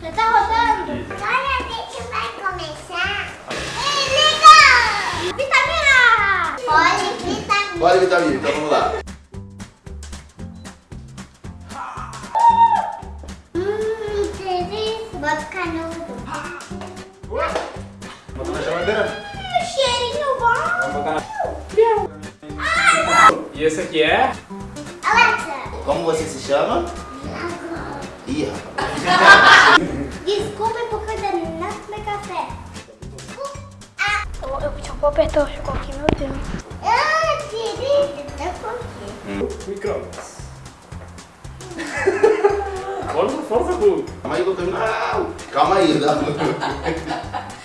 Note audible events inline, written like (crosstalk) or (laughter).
Já tá rodando? Agora a gente vai começar. Ei, liga! Vitamina! Pode, vitamina. Pode, vitamina, então vamos lá. Hum, delícia. Bota canudo. Bota na geladeira. Hum, cheirinho bom. Vamos botar na... E esse aqui é? Alexa. Como você se chama? Ih, rapaz. (laughs) eu, eu só vou apertar o chocolate aqui, meu Deus. Ah, delícia. Tá com Micro-ondas. (laughs) Força, força, Gu. Calma aí tô... Não, calma aí. Não. (laughs)